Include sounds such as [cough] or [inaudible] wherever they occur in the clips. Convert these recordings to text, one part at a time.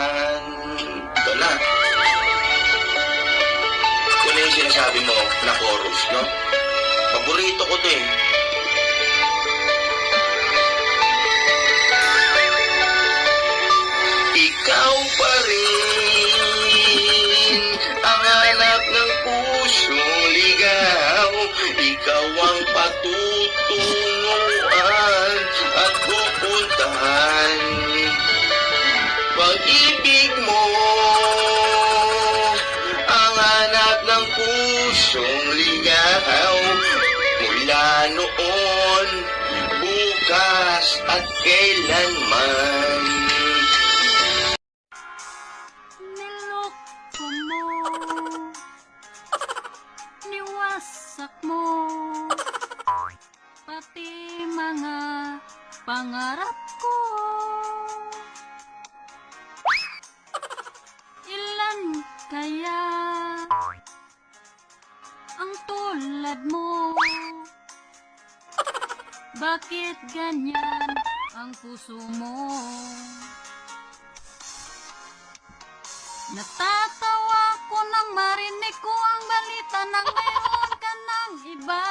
mahagan. Ito na. Ito na yung sinasabi mo na chorus, no? Paborito ko to eh. Ikaw pa rin ang anak ng pusong ligaw. Ikaw ang patutunguhan Mula noon, bukas at kailanman. Niloko mo. Niwasak mo. Pati mga pangarap ko. Ilan kaya Ang tulad mo Bakit ganyan ang puso mo? Natatawa ko nang marinig ko ang balita na mayroon ka ng iba.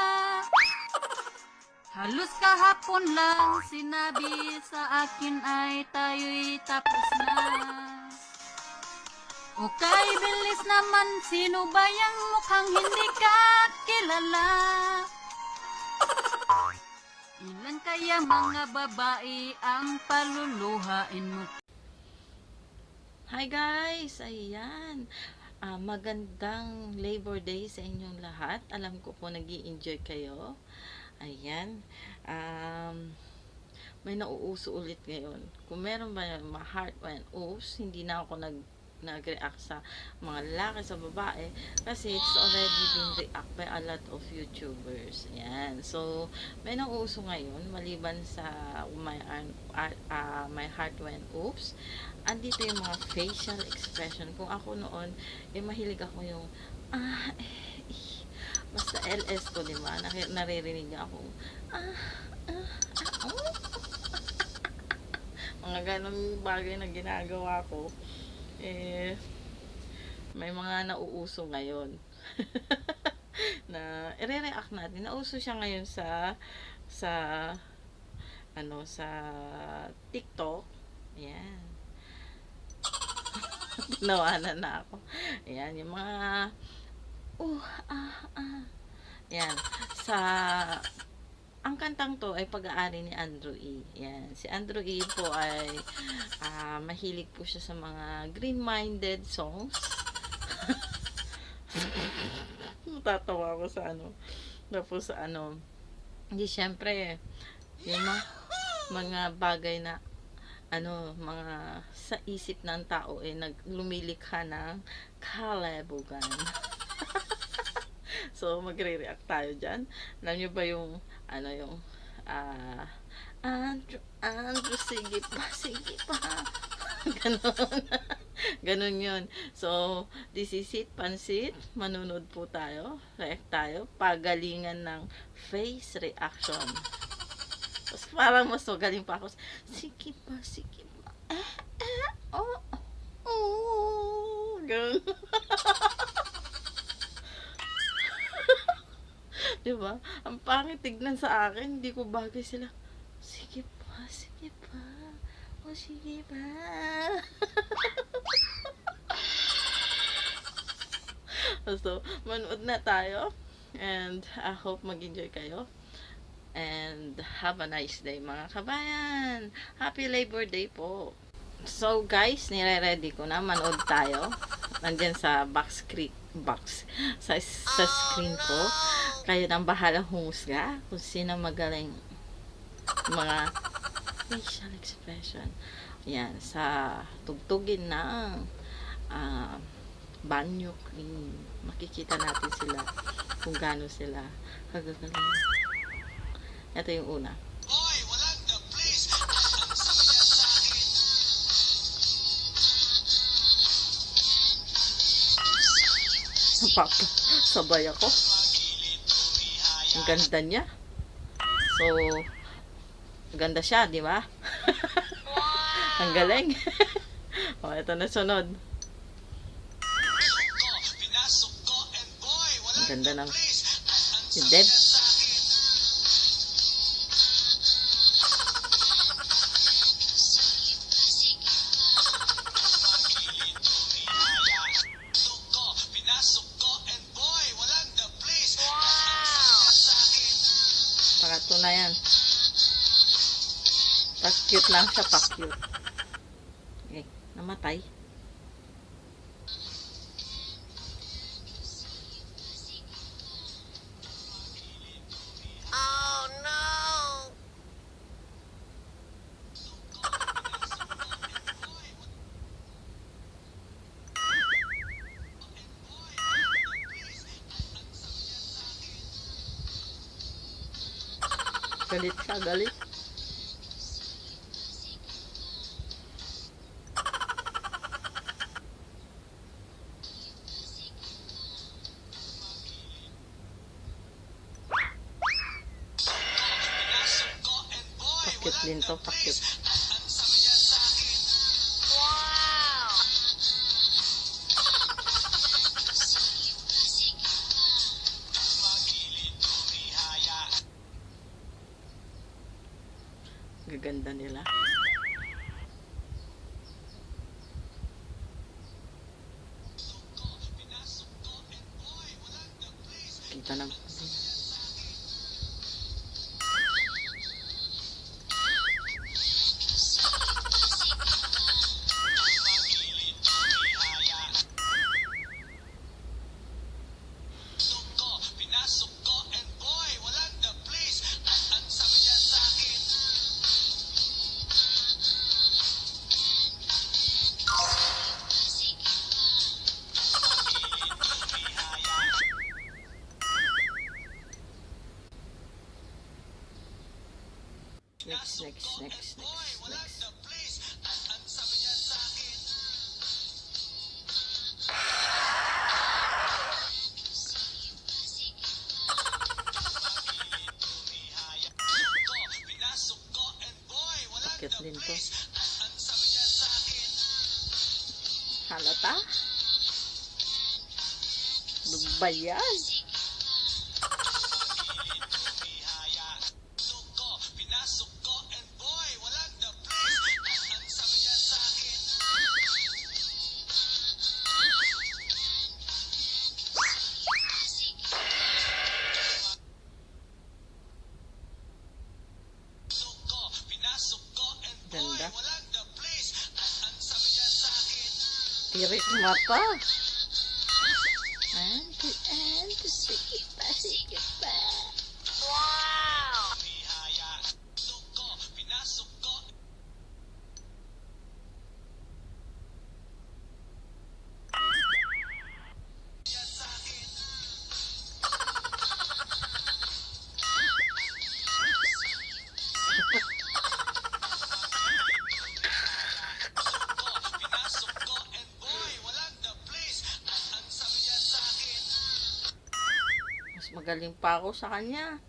Halos kahapon lang sinabi sa akin ay tayo'y tapos na. Okay, bilis naman, sino ba yung mukhang hindi ka kilala? Ilan kaya mga babae ang paluluhain mo Hi guys! Ayan! Ah, magandang Labor Day sa inyong lahat. Alam ko po nag enjoy kayo. Ayan. Um, may nauuso ulit ngayon. Kung meron ba yung heart and oops, hindi na ako nag nag-react sa mga lalaki sa babae kasi it's already been react by a lot of YouTubers. Ayan. So, may nauuso ngayon maliban sa my, uh, uh, my heart went oops andito yung mga facial expression. Kung ako noon, eh, mahilig ako yung, ah, eh, eh, basta LS ko, di ba? Naririnig niya ako, ah, ah, ah, oh. [laughs] mga ganong bagay na ginagawa ko, eh, may mga nauuso ngayon. [laughs] na, i-react natin. Nauso siya ngayon sa, sa, ano, sa TikTok. Ayan [laughs] Nawanan na ako. Ayan, yung mga uh, ah, ah. Yan. Sa ang kantang to ay pag-aari ni Andrew E. Yan. Si Andrew E po ay uh, mahilig po siya sa mga green-minded songs. [laughs] Tatawa ko sa ano. Tapos sa ano. Hindi, syempre, yung mga, mga bagay na ano, mga sa isip ng tao eh naglumilikha ng kalabugan. [laughs] so, magre-react tayo dyan. Alam nyo ba yung, ano yung, ah, uh, Andrew, Andrew, sige pa, sige pa. [laughs] Ganon. [laughs] Ganon yun. So, this is it, pansit. Manunod po tayo. React tayo. Pagalingan ng face reaction. Tapos parang mas magaling pa ako. Sige pa, sige pa. Eh, eh, oh, oh. Ganun. Diba? Ang pangit tignan sa akin. Hindi ko bagay sila. Sige pa, sige pa. O, sige pa. [laughs] so, manood na tayo. And I hope mag-enjoy kayo. And have a nice day mga kabayan. Happy Labor Day po. So guys, nire-ready ko na. Manood tayo. Nandyan sa box. Box. Sa, sa screen ko. Kayo nang bahala humusga kung sino magaling mga facial expression. Yan. Sa tugtugin ng uh, banyo cream. Makikita natin sila kung gaano sila kagagaling. Ito yung una. Papa, sabay ako. Ang ganda niya. So, Ganda siya, di ba? [laughs] Ang galing. [laughs] o, ito na sunod. Ang ganda ng si Deb. Pangatlo na yan. Pa-cute lang siya, pa-cute. Okay, namatay. Galit siya, galit. Pinasok ko, and Gaganda nila. Boy, walang Pakit the din to. sa akin, Halata? Ano Pirei de matar? Magaling pa ako sa kanya.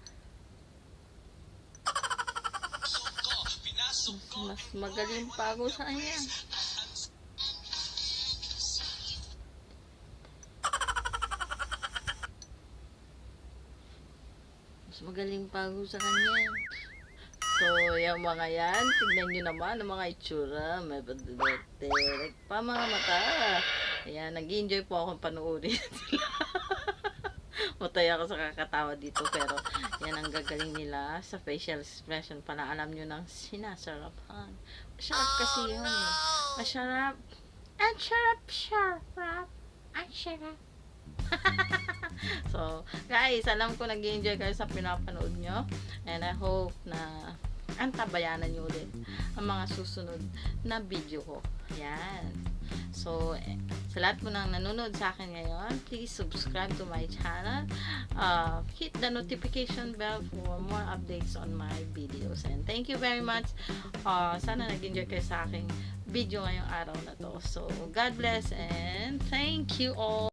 Mas magaling pa ako sa kanya. Mas magaling pa ako sa kanya. So, yung mga yan, tignan nyo naman ang mga itsura. May padudutek pa mga mata. Ayan, nag-enjoy po akong panoorin [laughs] sila. Matay ako sa kakatawa dito pero yan ang gagaling nila sa facial expression pala alam nyo nang sinasarapan. Masarap kasi yun eh. Masarap. Ang sarap, sarap. Ang sarap. [laughs] so, guys, alam ko nag enjoy kayo sa pinapanood nyo. And I hope na antabayanan nyo ulit ang mga susunod na video ko. Yan. So, sa lahat mo nang nanonood sa akin ngayon, please subscribe to my channel. Uh, hit the notification bell for more updates on my videos. And thank you very much. Uh, sana nag-enjoy kayo sa aking video ngayong araw na to. So, God bless and thank you all.